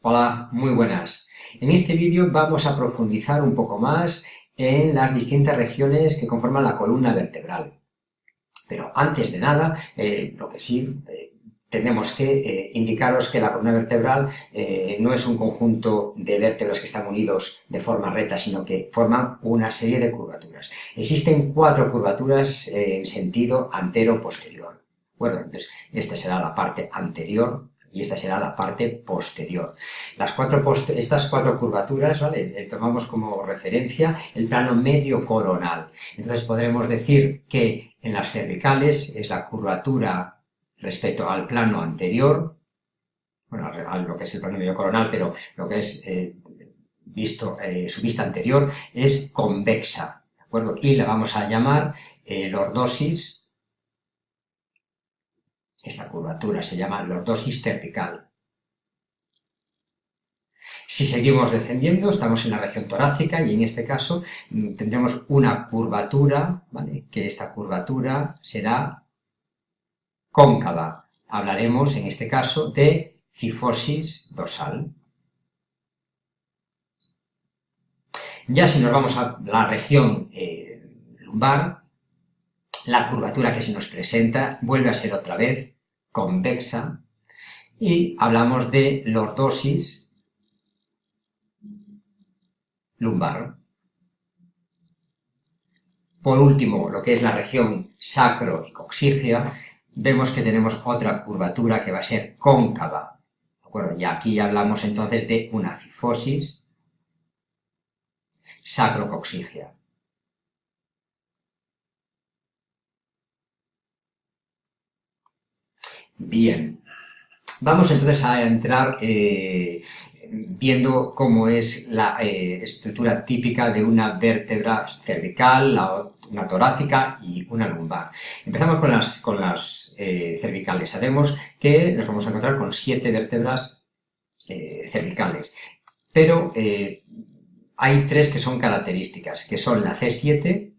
Hola, muy buenas. En este vídeo vamos a profundizar un poco más en las distintas regiones que conforman la columna vertebral. Pero antes de nada, eh, lo que sí, eh, tenemos que eh, indicaros que la columna vertebral no es un conjunto de vértebras que están unidos de forma recta, sino que forman una serie de curvaturas. Existen cuatro curvaturas en sentido antero-posterior. Bueno, entonces, esta será la parte anterior, y esta será la parte posterior. Las cuatro estas cuatro curvaturas, ¿vale? Eh, tomamos como referencia el plano medio coronal. Entonces podremos decir que en las cervicales es la curvatura respecto al plano anterior, bueno, a lo que es el plano medio coronal, pero lo que es eh, visto, eh, su vista anterior es convexa, ¿de acuerdo? Y la vamos a llamar lordosis esta curvatura se llama lordosis cervical. Si seguimos descendiendo, estamos en la región torácica y en este caso mm, tendremos una curvatura, que esta curvatura será cóncava. Hablaremos en este caso de cifosis dorsal. Ya si nos vamos a la región eh, lumbar, la curvatura que se nos presenta vuelve a ser otra vez convexa y hablamos de lordosis lumbar. Por último, lo que es la región sacro y coxígea, vemos que tenemos otra curvatura que va a ser cóncava. Y aquí hablamos entonces de una cifosis sacrocoxígea. Bien, vamos entonces a entrar eh, viendo cómo es la eh, estructura típica de una vértebra cervical, una torácica y una lumbar. Empezamos con las, con las eh, cervicales. Sabemos que nos vamos a encontrar con siete vértebras cervicales, pero hay tres que son características, que son la C7,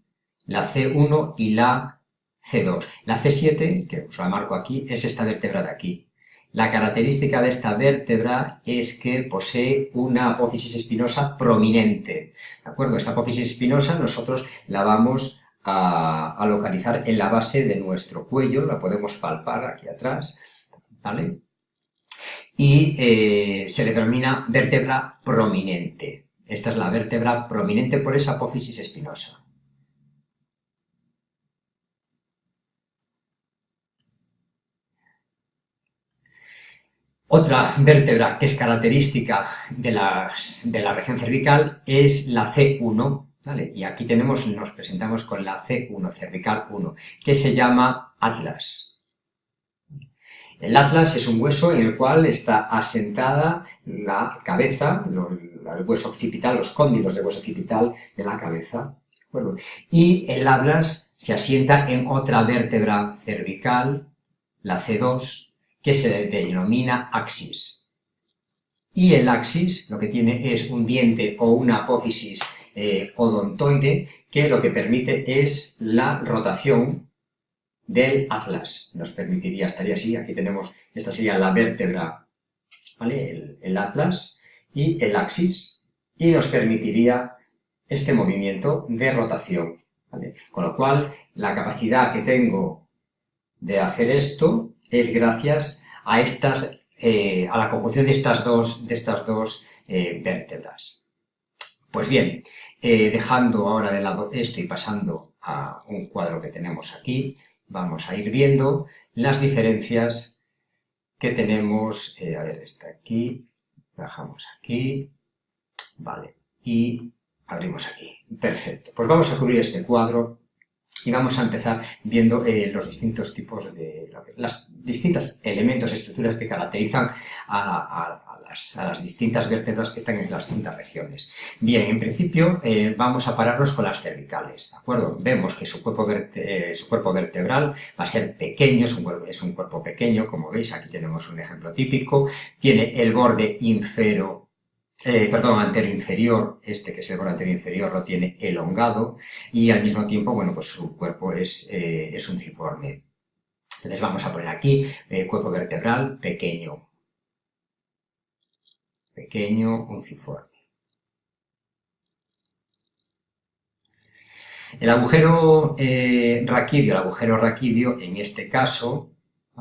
la C1 y la C2. La C7, que os la marco aquí, es esta vértebra de aquí. La característica de esta vértebra es que posee una apófisis espinosa prominente. ¿De acuerdo? Esta apófisis espinosa nosotros la vamos a, localizar en la base de nuestro cuello, la podemos palpar aquí atrás, ¿vale? Y eh, se le denomina vértebra prominente. Esta es la vértebra prominente por esa apófisis espinosa. Otra vértebra que es característica de la, región cervical es la C1, Y aquí tenemos, nos presentamos con la C1, cervical 1, que se llama atlas. El atlas es un hueso en el cual está asentada la cabeza, el hueso occipital, los cóndilos del hueso occipital de la cabeza. y el atlas se asienta en otra vértebra cervical, la C2, que se denomina axis. Y el axis lo que tiene es un diente o una apófisis eh, odontoide que lo que permite es la rotación del atlas. Nos permitiría, estaría así, aquí tenemos, esta sería la vértebra, ¿vale? El, atlas y el axis, y nos permitiría este movimiento de rotación. Con lo cual, la capacidad que tengo de hacer esto es gracias a, estas, eh, a la conjunción de estas dos, de estas dos eh, vértebras. Pues bien, eh, dejando ahora de lado esto y pasando a un cuadro que tenemos aquí, vamos a ir viendo las diferencias que tenemos, a ver, está aquí, bajamos aquí, vale, y abrimos aquí. Perfecto, pues vamos a cubrir este cuadro y vamos a empezar viendo eh, los distintos tipos de, las distintas elementos, estructuras que caracterizan a, las, distintas vértebras que están en las distintas regiones. Bien, en principio eh, vamos a pararnos con las cervicales, ¿de acuerdo? Vemos que su cuerpo, eh, su cuerpo vertebral va a ser pequeño, es un, es un cuerpo pequeño, como veis, aquí tenemos un ejemplo típico, tiene el borde infero eh, perdón, anterior inferior, este que es el anterior inferior lo tiene elongado y al mismo tiempo, bueno, pues su cuerpo es, eh, es unciforme. Entonces vamos a poner aquí eh, cuerpo vertebral pequeño. pequeño, unciforme. El agujero eh, raquídeo, el agujero raquídeo, en este caso,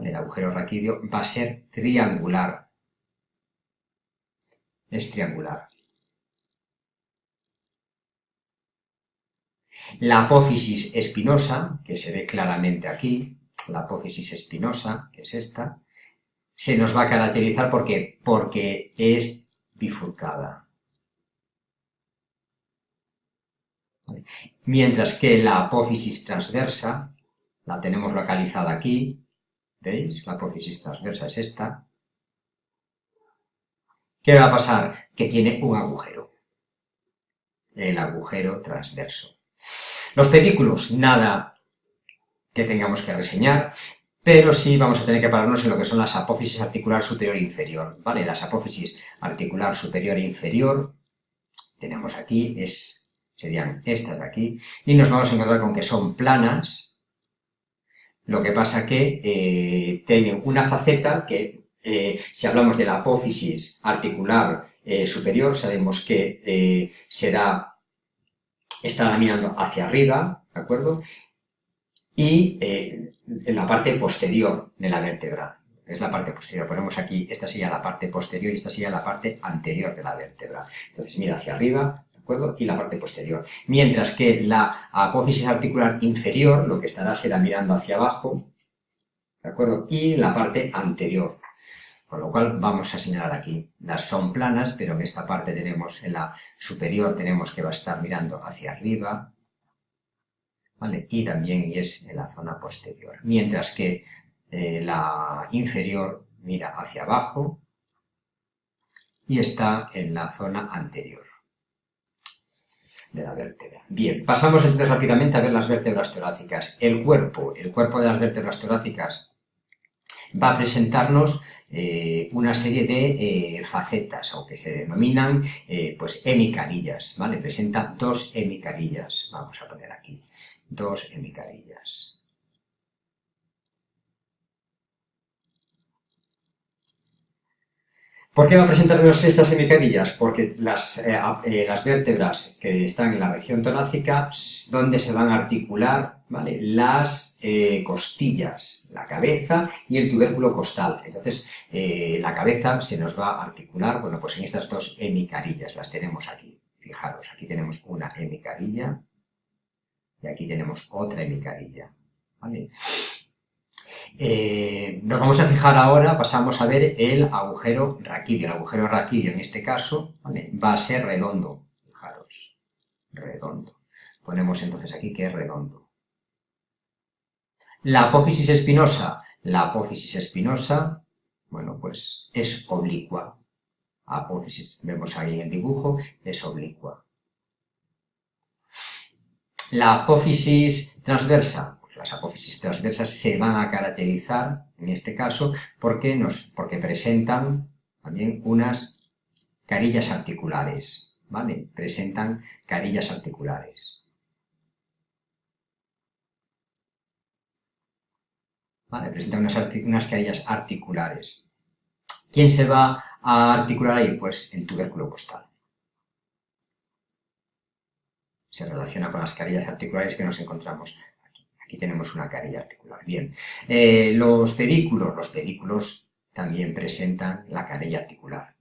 el agujero raquídeo va a ser triangular. Es triangular. La apófisis espinosa, que se ve claramente aquí, la apófisis espinosa, que es esta, se nos va a caracterizar porque, porque es bifurcada. Mientras que la apófisis transversa, la tenemos localizada aquí, ¿veis? La apófisis transversa es esta. ¿Qué va a pasar? Que tiene un agujero, el agujero transverso. Los pedículos, nada que tengamos que reseñar, pero sí vamos a tener que pararnos en lo que son las apófisis articular superior e inferior, ¿vale? Las apófisis articular superior e inferior, tenemos aquí, es, serían estas de aquí, y nos vamos a encontrar con que son planas, lo que pasa que eh, tienen una faceta que, eh, si hablamos de la apófisis articular eh, superior, sabemos que será está mirando hacia arriba, ¿de acuerdo? Y eh, en la parte posterior de la vértebra, es la parte posterior, ponemos aquí, esta sería la parte posterior y esta sería la parte anterior de la vértebra. Entonces mira hacia arriba, ¿de acuerdo? Y la parte posterior. Mientras que la apófisis articular inferior, lo que estará será mirando hacia abajo, ¿de acuerdo? Y la parte anterior, con lo cual vamos a señalar aquí, las son planas, pero en esta parte tenemos, en la superior tenemos que va a estar mirando hacia arriba, ¿vale? Y también es en la zona posterior. Mientras que eh, la inferior mira hacia abajo y está en la zona anterior de la vértebra. Bien, pasamos entonces rápidamente a ver las vértebras torácicas. El cuerpo, el cuerpo de las vértebras torácicas va a presentarnos eh, una serie de eh, facetas, o que se denominan eh, pues hemicarillas, ¿vale? Presenta dos hemicarillas, vamos a poner aquí, dos hemicarillas. ¿Por qué va a presentarnos estas hemicarillas? Porque las, las, vértebras que están en la región torácica, donde se van a articular ¿vale? las eh, costillas, la cabeza y el tubérculo costal. Entonces, la cabeza se nos va a articular, bueno, pues en estas dos hemicarillas, las tenemos aquí. Fijaros, aquí tenemos una hemicarilla y aquí tenemos otra hemicarilla. ¿vale? Eh, nos vamos a fijar ahora, pasamos a ver el agujero raquídeo. El agujero raquídeo en este caso va a ser redondo. Fijaros, redondo. Ponemos entonces aquí que es redondo. La apófisis espinosa. La apófisis espinosa, bueno, pues es oblicua. Apófisis, vemos ahí en el dibujo, es oblicua. La apófisis transversa, las apófisis transversas se van a caracterizar, en este caso, porque, nos, porque presentan también unas carillas articulares, ¿vale? Presentan carillas articulares. ¿Vale? Presentan unas, unas carillas articulares. ¿Quién se va a articular ahí? Pues el tubérculo costal. Se relaciona con las carillas articulares que nos encontramos Aquí tenemos una carilla articular. Bien, eh, los pedículos, los pedículos también presentan la carilla articular.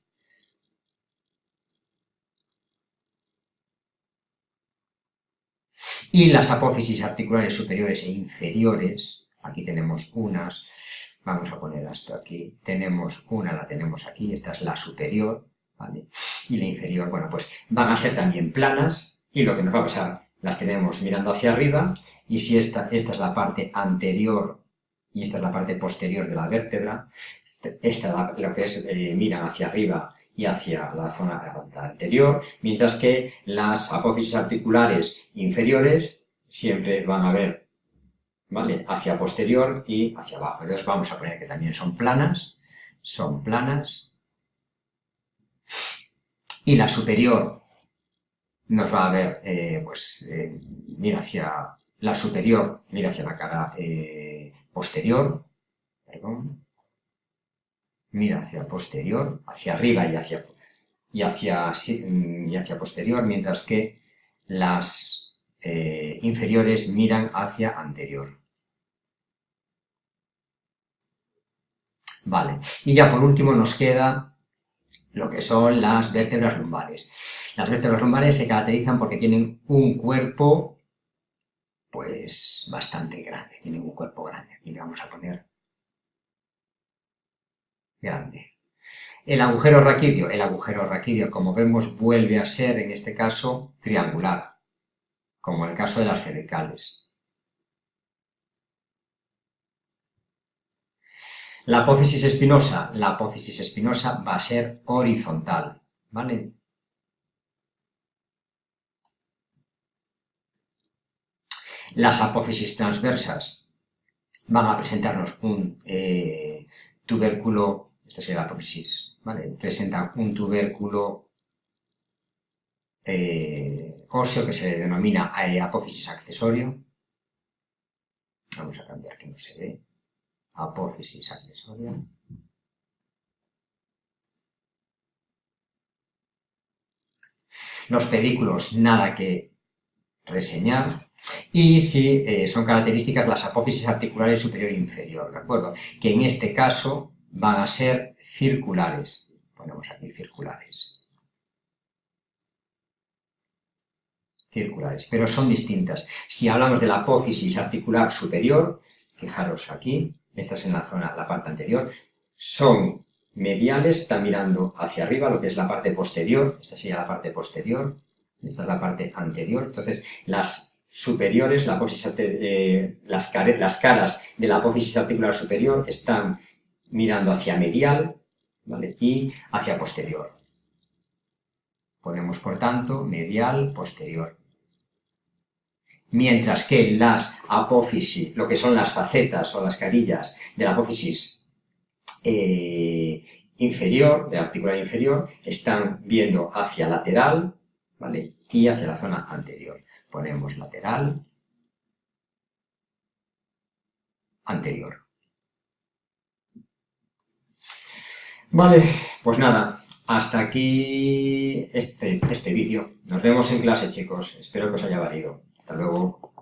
Y las apófisis articulares superiores e inferiores, aquí tenemos unas, vamos a poner esto aquí, tenemos una, la tenemos aquí, esta es la superior, ¿vale? Y la inferior, bueno, pues van a ser también planas, y lo que nos va a pasar las tenemos mirando hacia arriba y si esta, esta es la parte anterior y esta es la parte posterior de la vértebra, este, esta lo que es eh, miran hacia arriba y hacia la zona anterior, mientras que las apófisis articulares inferiores siempre van a ver ¿vale? hacia posterior y hacia abajo. Entonces vamos a poner que también son planas, son planas, y la superior nos va a ver, eh, pues, eh, mira hacia la superior, mira hacia la cara eh, posterior, perdón, mira hacia posterior, hacia arriba y hacia, y hacia, y hacia posterior, mientras que las eh, inferiores miran hacia anterior. Vale, y ya por último nos queda lo que son las vértebras lumbares. Las vértebras lumbares se caracterizan porque tienen un cuerpo, pues, bastante grande. Tienen un cuerpo grande. Aquí le vamos a poner grande. El agujero raquídeo. El agujero raquídeo, como vemos, vuelve a ser, en este caso, triangular, como el caso de las cervicales. La apófisis espinosa, la apófisis espinosa va a ser horizontal, ¿vale? Las apófisis transversas van a presentarnos un eh, tubérculo, esta sería la apófisis, ¿vale? Presentan un tubérculo eh, que se denomina eh, apófisis accesorio. Vamos a cambiar que no se ve apófisis accesoria. Los pedículos, nada que reseñar. Y si eh, son características las apófisis articulares superior e inferior, ¿de acuerdo? Que en este caso van a ser circulares. Ponemos aquí circulares. Circulares, pero son distintas. Si hablamos de la apófisis articular superior, fijaros aquí, esta es en la zona, la parte anterior, son mediales, está mirando hacia arriba, lo que es la parte posterior, esta sería la parte posterior, esta es la parte anterior, entonces las superiores, la eh, las, las caras de la apófisis articular superior están mirando hacia medial ¿vale? y hacia posterior. Ponemos, por tanto, medial, posterior mientras que las apófisis, lo que son las facetas o las carillas de la apófisis eh, inferior, de la articular inferior, están viendo hacia lateral, ¿vale? Y hacia la zona anterior. Ponemos lateral, anterior. Vale, pues nada, hasta aquí este, este vídeo. Nos vemos en clase, chicos. Espero que os haya valido. Hasta luego.